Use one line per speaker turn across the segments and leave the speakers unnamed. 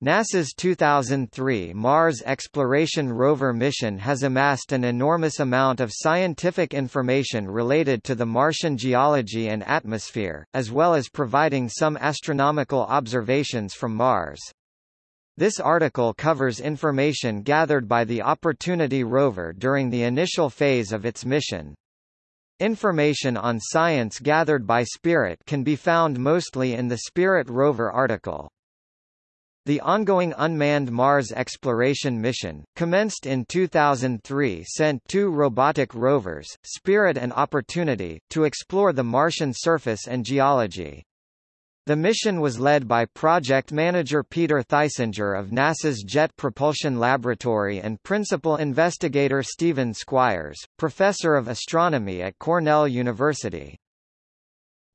NASA's 2003 Mars Exploration Rover mission has amassed an enormous amount of scientific information related to the Martian geology and atmosphere, as well as providing some astronomical observations from Mars. This article covers information gathered by the Opportunity rover during the initial phase of its mission. Information on science gathered by Spirit can be found mostly in the Spirit rover article. The ongoing unmanned Mars exploration mission, commenced in 2003 sent two robotic rovers, Spirit and Opportunity, to explore the Martian surface and geology. The mission was led by project manager Peter Theisinger of NASA's Jet Propulsion Laboratory and principal investigator Stephen Squyres, professor of astronomy at Cornell University.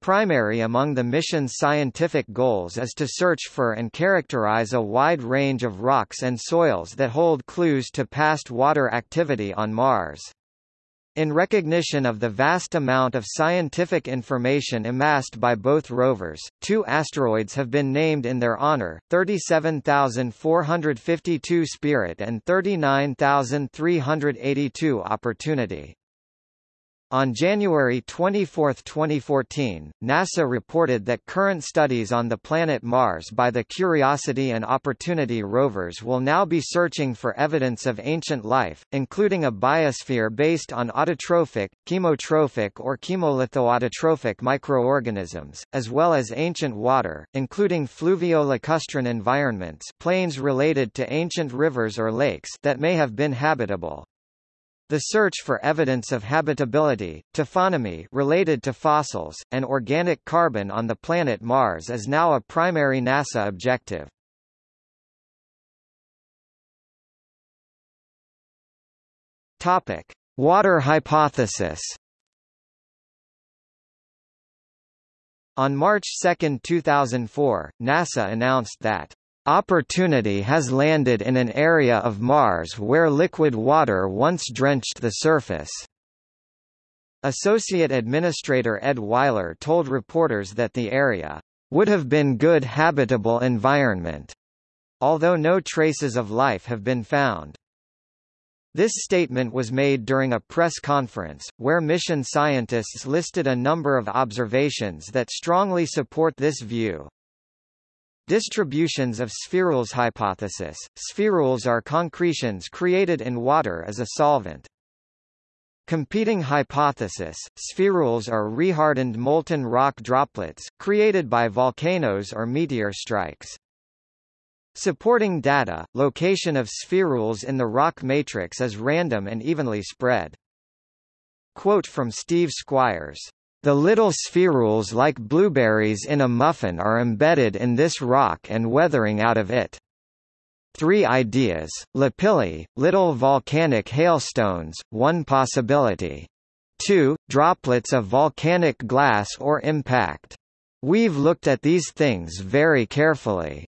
Primary among the mission's scientific goals is to search for and characterize a wide range of rocks and soils that hold clues to past water activity on Mars. In recognition of the vast amount of scientific information amassed by both rovers, two asteroids have been named in their honor, 37452 Spirit and 39382 Opportunity. On January 24, 2014, NASA reported that current studies on the planet Mars by the Curiosity and Opportunity rovers will now be searching for evidence of ancient life, including a biosphere based on autotrophic, chemotrophic or chemolithoautotrophic microorganisms, as well as ancient water, including fluvio-lacustrine environments plains related to ancient rivers or lakes that may have been habitable. The search for evidence of habitability, taphonomy related to fossils, and organic carbon on the planet Mars is now a primary NASA objective. Topic: Water hypothesis. On March 2, 2004, NASA announced that Opportunity has landed in an area of Mars where liquid water once drenched the surface. Associate Administrator Ed Weiler told reporters that the area would have been good habitable environment, although no traces of life have been found. This statement was made during a press conference, where mission scientists listed a number of observations that strongly support this view. Distributions of spherules hypothesis. Spherules are concretions created in water as a solvent. Competing hypothesis, spherules are rehardened molten rock droplets, created by volcanoes or meteor strikes. Supporting data, location of spherules in the rock matrix is random and evenly spread. Quote from Steve Squyres the little spherules like blueberries in a muffin are embedded in this rock and weathering out of it. Three ideas, lapilli, little volcanic hailstones, one possibility. 2. Droplets of volcanic glass or impact. We've looked at these things very carefully.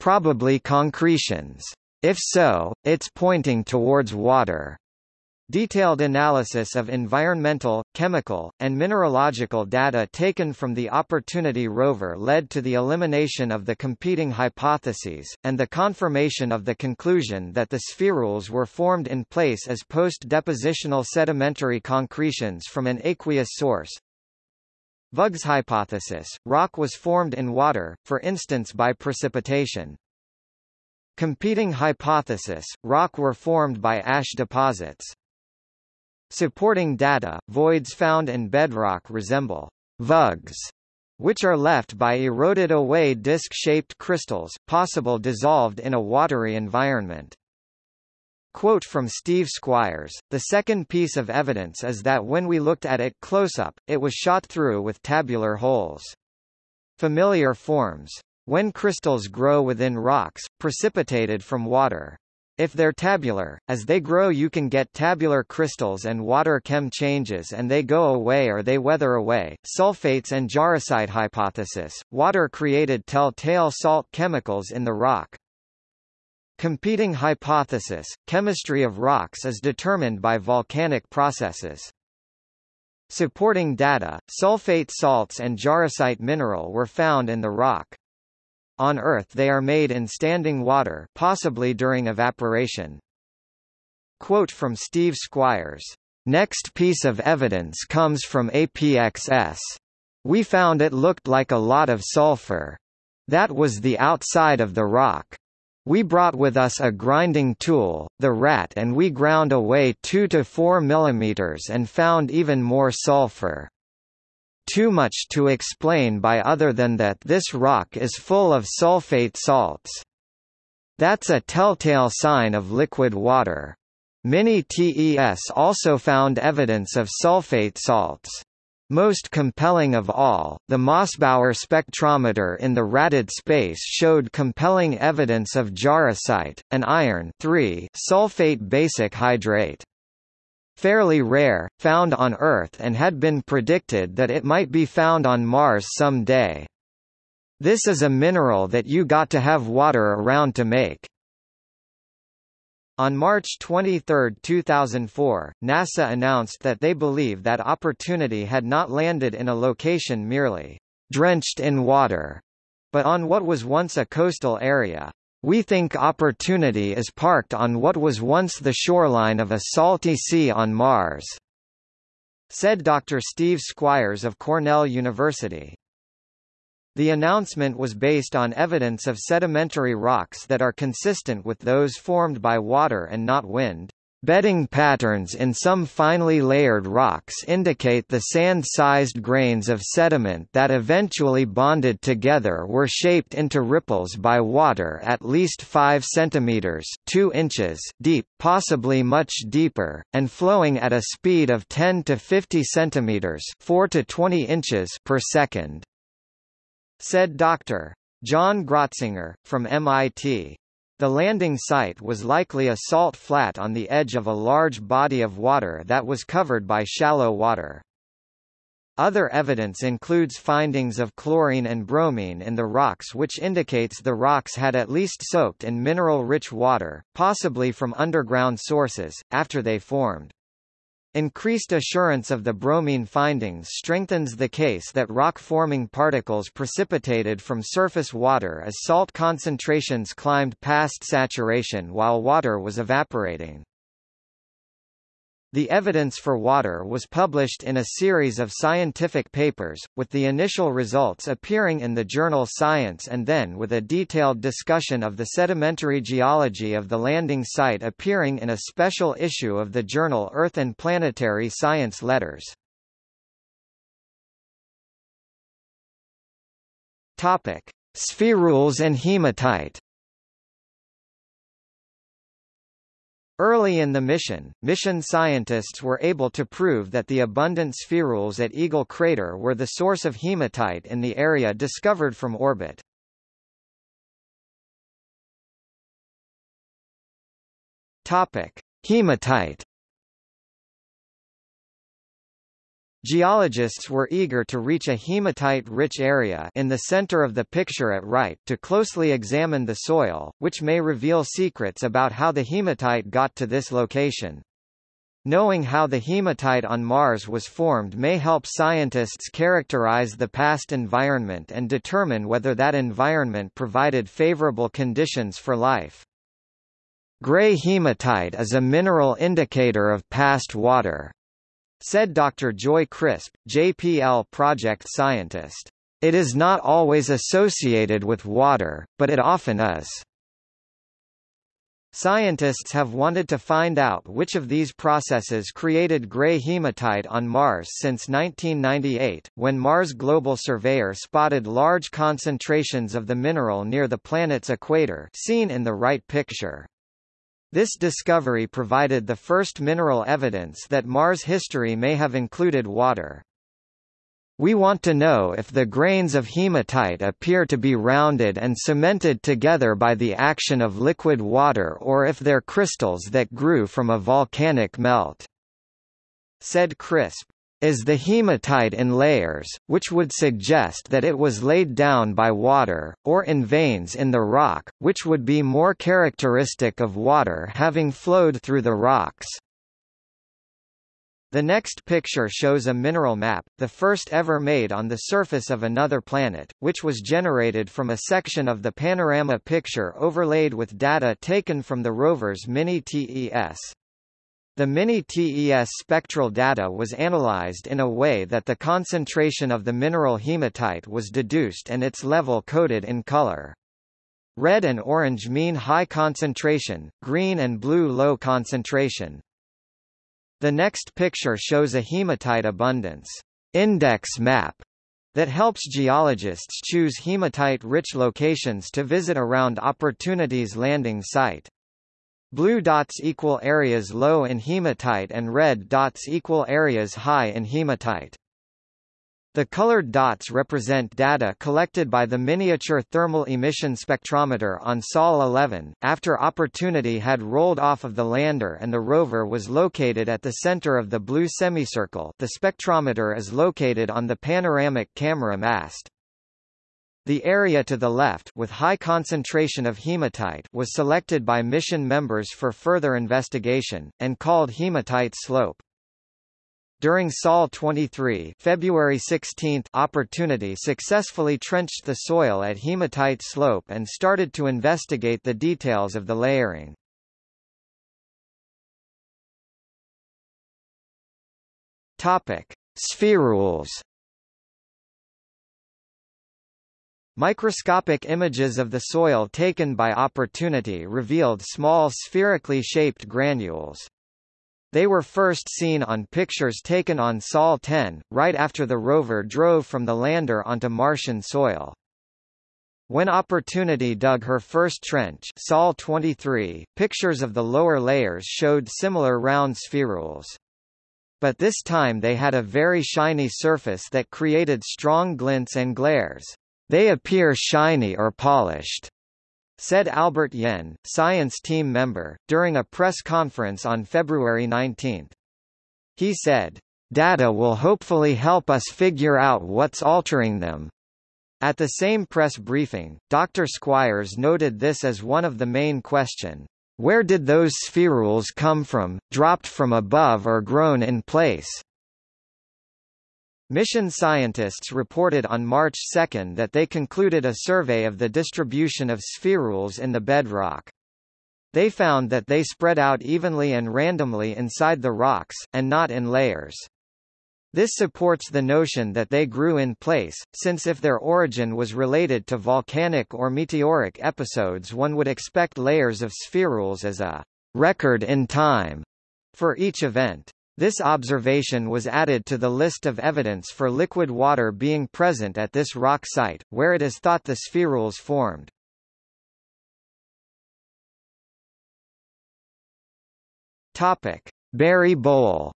Probably concretions. If so, it's pointing towards water. Detailed analysis of environmental, chemical, and mineralogical data taken from the Opportunity rover led to the elimination of the competing hypotheses, and the confirmation of the conclusion that the spherules were formed in place as post-depositional sedimentary concretions from an aqueous source. Vug's hypothesis, rock was formed in water, for instance by precipitation. Competing hypothesis, rock were formed by ash deposits. Supporting data, voids found in bedrock resemble vugs, which are left by eroded away disc-shaped crystals, possible dissolved in a watery environment. Quote from Steve Squyres, the second piece of evidence is that when we looked at it close-up, it was shot through with tabular holes. Familiar forms. When crystals grow within rocks, precipitated from water, if they're tabular, as they grow you can get tabular crystals and water chem changes and they go away or they weather away. Sulfates and jarosite hypothesis, water created telltale salt chemicals in the rock. Competing hypothesis, chemistry of rocks is determined by volcanic processes. Supporting data, sulfate salts and jarosite mineral were found in the rock. On Earth they are made in standing water possibly during evaporation. Quote from Steve Squyres. Next piece of evidence comes from APXS. We found it looked like a lot of sulfur. That was the outside of the rock. We brought with us a grinding tool, the rat and we ground away 2 to 4 millimeters and found even more sulfur. Too much to explain by other than that this rock is full of sulfate salts. That's a telltale sign of liquid water. Mini-TES also found evidence of sulfate salts. Most compelling of all, the Mossbauer spectrometer in the ratted space showed compelling evidence of jarosite, an iron sulfate basic hydrate. Fairly rare, found on Earth and had been predicted that it might be found on Mars someday. This is a mineral that you got to have water around to make. On March 23, 2004, NASA announced that they believe that Opportunity had not landed in a location merely drenched in water, but on what was once a coastal area. We think Opportunity is parked on what was once the shoreline of a salty sea on Mars, said Dr. Steve Squyres of Cornell University. The announcement was based on evidence of sedimentary rocks that are consistent with those formed by water and not wind. Bedding patterns in some finely layered rocks indicate the sand-sized grains of sediment that eventually bonded together were shaped into ripples by water at least 5 cm 2 inches deep, possibly much deeper, and flowing at a speed of 10 to 50 cm 4 to 20 inches per second said Dr. John Grotzinger, from MIT. The landing site was likely a salt flat on the edge of a large body of water that was covered by shallow water. Other evidence includes findings of chlorine and bromine in the rocks which indicates the rocks had at least soaked in mineral-rich water, possibly from underground sources, after they formed. Increased assurance of the bromine findings strengthens the case that rock-forming particles precipitated from surface water as salt concentrations climbed past saturation while water was evaporating. The evidence for water was published in a series of scientific papers, with the initial results appearing in the journal Science and then with a detailed discussion of the sedimentary geology of the landing site appearing in a special issue of the journal Earth and Planetary Science Letters. Spherules and hematite Early in the mission, mission scientists were able to prove that the abundant spherules at Eagle Crater were the source of hematite in the area discovered from orbit. Topic: Hematite Geologists were eager to reach a hematite-rich area in the center of the picture at right to closely examine the soil, which may reveal secrets about how the hematite got to this location. Knowing how the hematite on Mars was formed may help scientists characterize the past environment and determine whether that environment provided favorable conditions for life. Gray hematite is a mineral indicator of past water. Said Dr. Joy Crisp, JPL project scientist. It is not always associated with water, but it often is. Scientists have wanted to find out which of these processes created gray hematite on Mars since 1998, when Mars Global Surveyor spotted large concentrations of the mineral near the planet's equator seen in the right picture. This discovery provided the first mineral evidence that Mars history may have included water. We want to know if the grains of hematite appear to be rounded and cemented together by the action of liquid water or if they're crystals that grew from a volcanic melt," said Crisp is the hematite in layers, which would suggest that it was laid down by water, or in veins in the rock, which would be more characteristic of water having flowed through the rocks. The next picture shows a mineral map, the first ever made on the surface of another planet, which was generated from a section of the panorama picture overlaid with data taken from the rover's Mini-TES. The Mini-TES spectral data was analyzed in a way that the concentration of the mineral hematite was deduced and its level coded in color. Red and orange mean high concentration, green and blue low concentration. The next picture shows a hematite abundance index map that helps geologists choose hematite-rich locations to visit around Opportunity's landing site. Blue dots equal areas low in hematite and red dots equal areas high in hematite. The colored dots represent data collected by the Miniature Thermal Emission Spectrometer on Sol 11, after Opportunity had rolled off of the lander and the rover was located at the center of the blue semicircle the spectrometer is located on the panoramic camera mast. The area to the left with high concentration of hematite was selected by mission members for further investigation, and called hematite slope. During Sol 23 February 16 Opportunity successfully trenched the soil at hematite slope and started to investigate the details of the layering. Topic: Spherules. Microscopic images of the soil taken by Opportunity revealed small spherically shaped granules. They were first seen on pictures taken on Sol 10, right after the rover drove from the lander onto Martian soil. When Opportunity dug her first trench Sol 23, pictures of the lower layers showed similar round spherules. But this time they had a very shiny surface that created strong glints and glares. They appear shiny or polished said Albert Yen, science team member, during a press conference on February 19. He said, Data will hopefully help us figure out what's altering them. At the same press briefing, Dr. Squyres noted this as one of the main question. Where did those spherules come from, dropped from above or grown in place? Mission scientists reported on March 2 that they concluded a survey of the distribution of spherules in the bedrock. They found that they spread out evenly and randomly inside the rocks, and not in layers. This supports the notion that they grew in place, since if their origin was related to volcanic or meteoric episodes one would expect layers of spherules as a record in time for each event. This observation was added to the list of evidence for liquid water being present at this rock site, where it is thought the spherules formed. Topic: Berry Bowl.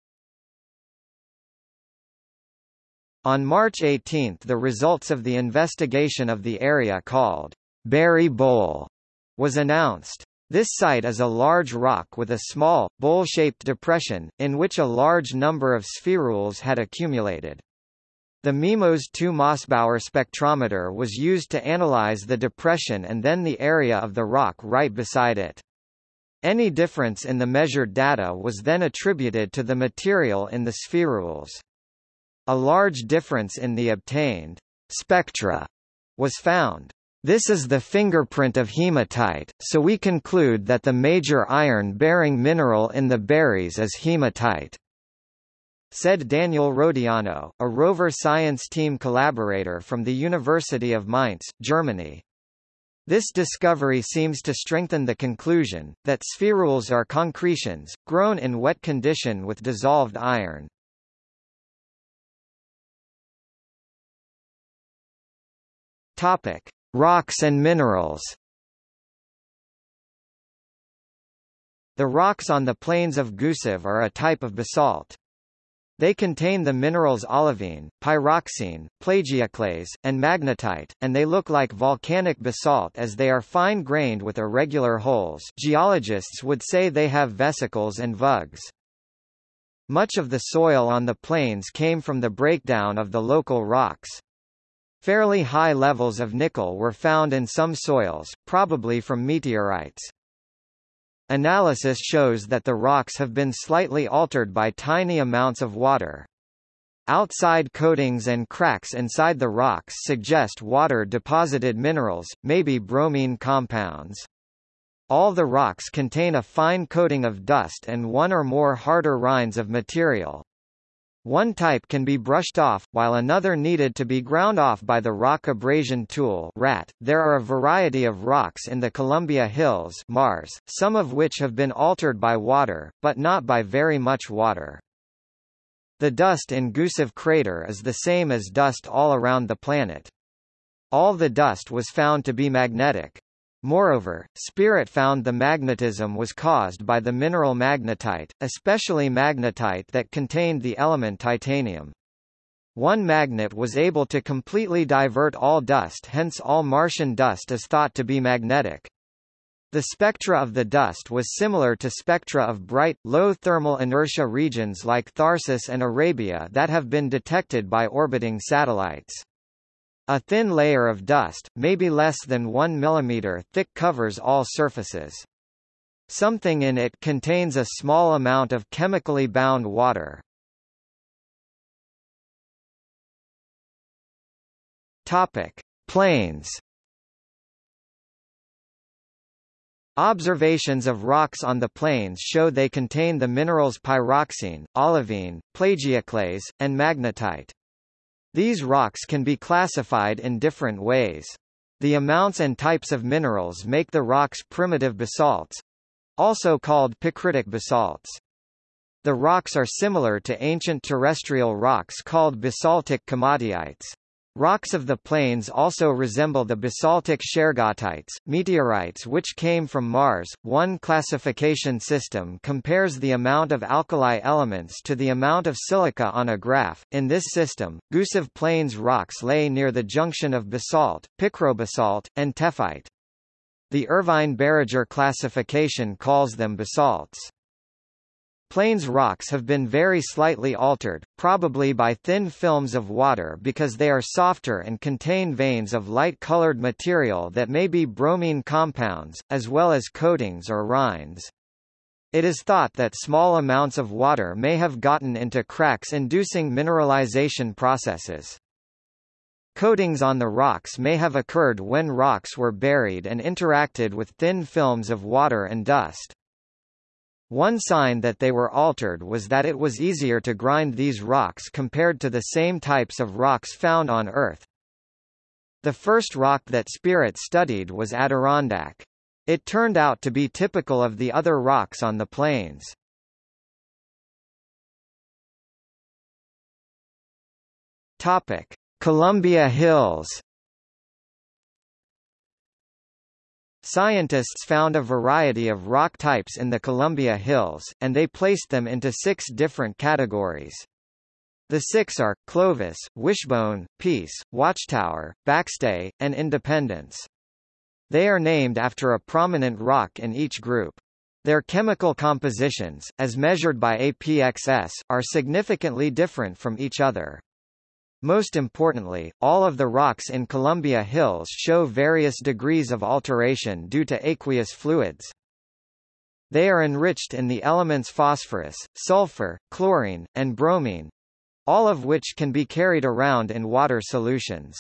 On March 18 the results of the investigation of the area called Berry Bowl was announced. This site is a large rock with a small, bowl-shaped depression, in which a large number of spherules had accumulated. The MIMOS 2 Mossbauer spectrometer was used to analyze the depression and then the area of the rock right beside it. Any difference in the measured data was then attributed to the material in the spherules. A large difference in the obtained spectra was found. This is the fingerprint of hematite, so we conclude that the major iron-bearing mineral in the berries is hematite. Said Daniel Rodionov, a rover science team collaborator from the University of Mainz, Germany. This discovery seems to strengthen the conclusion, that spherules are concretions, grown in wet condition with dissolved iron. Topic. Rocks and minerals The rocks on the plains of Gusev are a type of basalt. They contain the minerals olivine, pyroxene, plagioclase, and magnetite, and they look like volcanic basalt as they are fine-grained with irregular holes geologists would say they have vesicles and vugs. Much of the soil on the plains came from the breakdown of the local rocks. Fairly high levels of nickel were found in some soils, probably from meteorites. Analysis shows that the rocks have been slightly altered by tiny amounts of water. Outside coatings and cracks inside the rocks suggest water-deposited minerals, maybe bromine compounds. All the rocks contain a fine coating of dust and one or more harder rinds of material. One type can be brushed off, while another needed to be ground off by the rock abrasion tool RAT. .There are a variety of rocks in the Columbia Hills Mars, some of which have been altered by water, but not by very much water. The dust in Gusev crater is the same as dust all around the planet. All the dust was found to be magnetic. Moreover, Spirit found the magnetism was caused by the mineral magnetite, especially magnetite that contained the element titanium. One magnet was able to completely divert all dust hence all Martian dust is thought to be magnetic. The spectra of the dust was similar to spectra of bright, low thermal inertia regions like Tharsis and Arabia that have been detected by orbiting satellites. A thin layer of dust, maybe less than 1 mm thick covers all surfaces. Something in it contains a small amount of chemically bound water. Topic: Plains. Observations of rocks on the plains show they contain the minerals pyroxene, olivine, plagioclase, and magnetite. These rocks can be classified in different ways. The amounts and types of minerals make the rocks primitive basalts, also called picritic basalts. The rocks are similar to ancient terrestrial rocks called basaltic komatiites. Rocks of the plains also resemble the basaltic shergottites, meteorites which came from Mars. One classification system compares the amount of alkali elements to the amount of silica on a graph. In this system, Gusev Plains rocks lay near the junction of basalt, picrobasalt, and tephrite. The Irvine-Baragar classification calls them basalts. Plains rocks have been very slightly altered, probably by thin films of water because they are softer and contain veins of light-colored material that may be bromine compounds, as well as coatings or rinds. It is thought that small amounts of water may have gotten into cracks inducing mineralization processes. Coatings on the rocks may have occurred when rocks were buried and interacted with thin films of water and dust. One sign that they were altered was that it was easier to grind these rocks compared to the same types of rocks found on Earth. The first rock that Spirit studied was Adirondack. It turned out to be typical of the other rocks on the plains. Topic: Columbia Hills Scientists found a variety of rock types in the Columbia Hills, and they placed them into six different categories. The six are, Clovis, Wishstone, Peace, Watchtower, Backstay, and Independence. They are named after a prominent rock in each group. Their chemical compositions, as measured by APXS, are significantly different from each other. Most importantly, all of the rocks in Columbia Hills show various degrees of alteration due to aqueous fluids. They are enriched in the elements phosphorus, sulfur, chlorine, and bromine, all of which can be carried around in water solutions.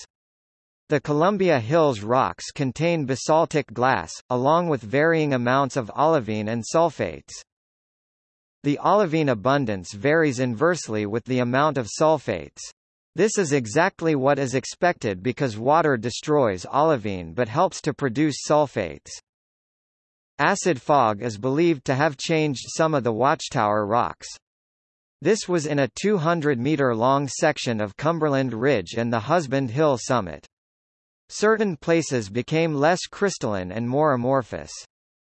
The Columbia Hills rocks contain basaltic glass, along with varying amounts of olivine and sulfates. The olivine abundance varies inversely with the amount of sulfates. This is exactly what is expected because water destroys olivine but helps to produce sulfates. Acid fog is believed to have changed some of the Watchtower rocks. This was in a 200-meter-long section of Cumberland Ridge and the Husband Hill summit. Certain places became less crystalline and more amorphous.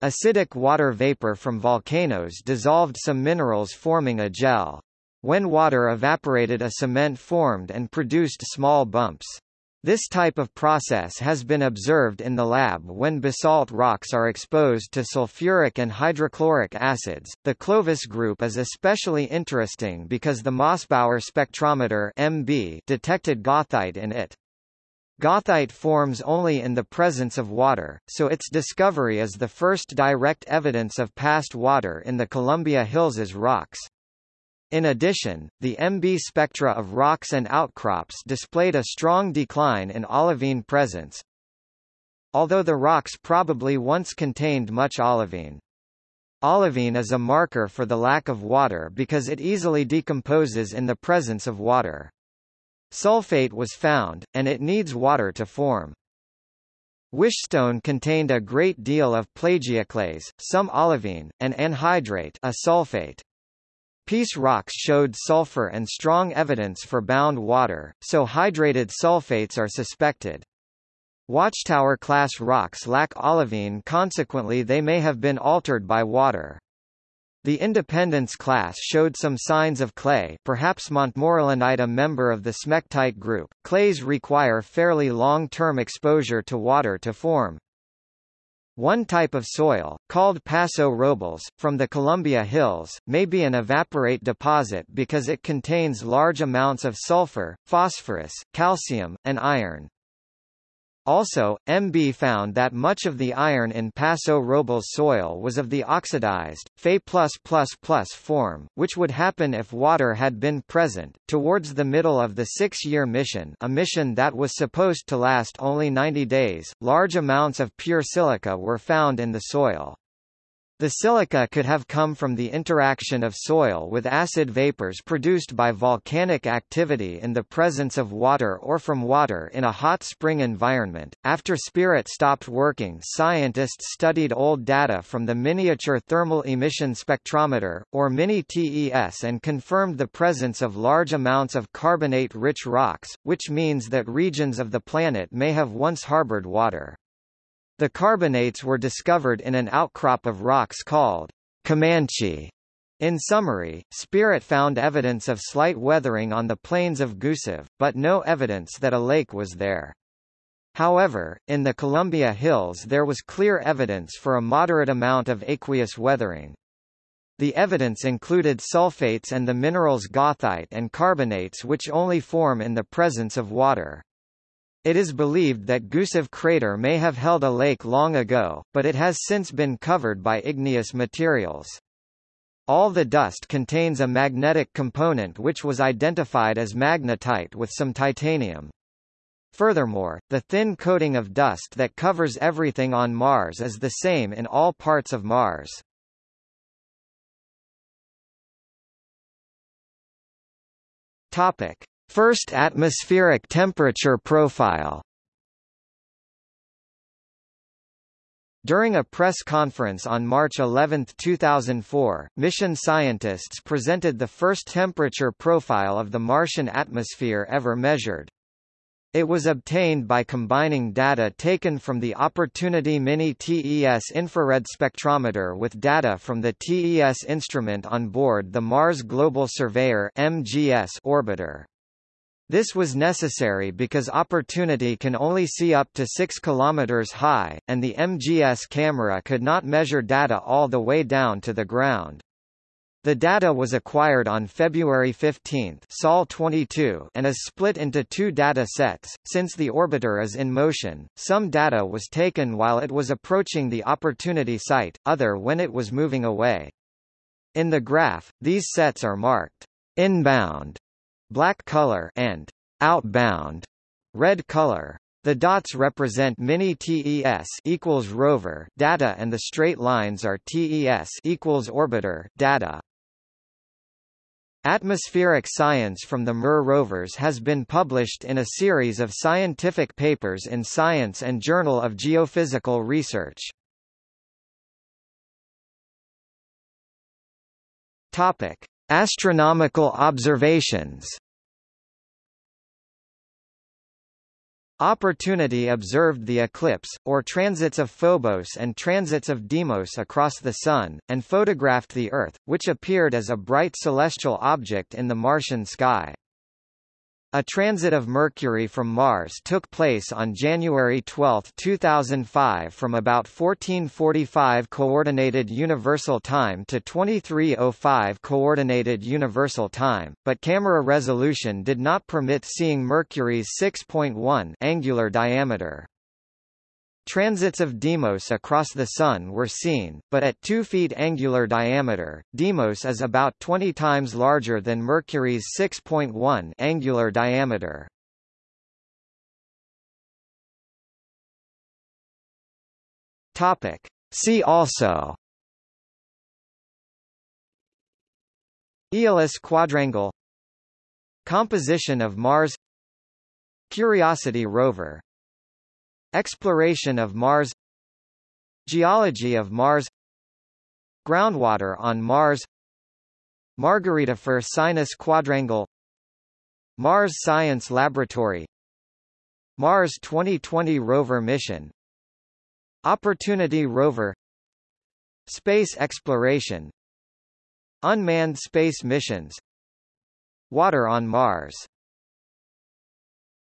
Acidic water vapor from volcanoes dissolved some minerals forming a gel. When water evaporated a cement formed and produced small bumps. This type of process has been observed in the lab when basalt rocks are exposed to sulfuric and hydrochloric acids. The Clovis group is especially interesting because the Mossbauer spectrometer MB detected goethite in it. Goethite forms only in the presence of water, so its discovery is the first direct evidence of past water in the Columbia Hills' rocks. In addition, the MB spectra of rocks and outcrops displayed a strong decline in olivine presence, although the rocks probably once contained much olivine. Olivine is a marker for the lack of water because it easily decomposes in the presence of water. Sulfate was found, and it needs water to form. Wishstone contained a great deal of plagioclase, some olivine, and anhydrite a sulfate. Peace rocks showed sulfur and strong evidence for bound water, so hydrated sulfates are suspected. Watchtower-class rocks lack olivine consequently they may have been altered by water. The Independence class showed some signs of clay perhaps Montmorillonite a member of the smectite group. Clays require fairly long-term exposure to water to form, one type of soil, called Paso Robles, from the Columbia Hills, may be an evaporite deposit because it contains large amounts of sulfur, phosphorus, calcium, and iron. Also, MB found that much of the iron in Paso Robles soil was of the oxidized, Fe+++ form, which would happen if water had been present. Towards the middle of the six-year mission a mission that was supposed to last only 90 days, large amounts of pure silica were found in the soil. The silica could have come from the interaction of soil with acid vapors produced by volcanic activity in the presence of water or from water in a hot spring environment. After Spirit stopped working, scientists studied old data from the Miniature Thermal Emission Spectrometer, or MINI-TES and confirmed the presence of large amounts of carbonate-rich rocks, which means that regions of the planet may have once harbored water. The carbonates were discovered in an outcrop of rocks called Comanche. In summary, Spirit found evidence of slight weathering on the plains of Gusev, but no evidence that a lake was there. However, in the Columbia Hills there was clear evidence for a moderate amount of aqueous weathering. The evidence included sulfates and the minerals goethite and carbonates which only form in the presence of water. It is believed that Gusev crater may have held a lake long ago, but it has since been covered by igneous materials. All the dust contains a magnetic component which was identified as magnetite with some titanium. Furthermore, the thin coating of dust that covers everything on Mars is the same in all parts of Mars. Topic: First atmospheric temperature profile During a press conference on March 11, 2004, mission scientists presented the first temperature profile of the Martian atmosphere ever measured. It was obtained by combining data taken from the Opportunity Mini TES infrared spectrometer with data from the TES instrument on board the Mars Global Surveyor MGS orbiter. This was necessary because Opportunity can only see up to 6 km high, and the MGS camera could not measure data all the way down to the ground. The data was acquired on February 15 Sol 22 and is split into two data sets. Since the orbiter is in motion, some data was taken while it was approaching the Opportunity site, other when it was moving away. In the graph, these sets are marked inbound black color and outbound red color. The dots represent mini TES equals rover data and the straight lines are TES equals orbiter data. Atmospheric science from the MER rovers has been published in a series of scientific papers in Science and Journal of Geophysical Research. Topic: Astronomical observations Opportunity observed the eclipse, or transits of Phobos and transits of Deimos across the Sun, and photographed the Earth, which appeared as a bright celestial object in the Martian sky. A transit of Mercury from Mars took place on January 12, 2005 from about 1445 Coordinated Universal Time to 2305 Coordinated Universal Time, but camera resolution did not permit seeing Mercury's 6.1 angular diameter. Transits of Deimos across the Sun were seen, but at 2 feet angular diameter, Deimos is about 20 times larger than Mercury's 6.1 angular diameter. Topic. See also Aeolis quadrangle Composition of Mars Curiosity rover Exploration of Mars Geology of Mars Groundwater on Mars Margaritifer Sinus Quadrangle Mars Science Laboratory Mars 2020 rover mission Opportunity rover Space exploration Unmanned space missions Water on Mars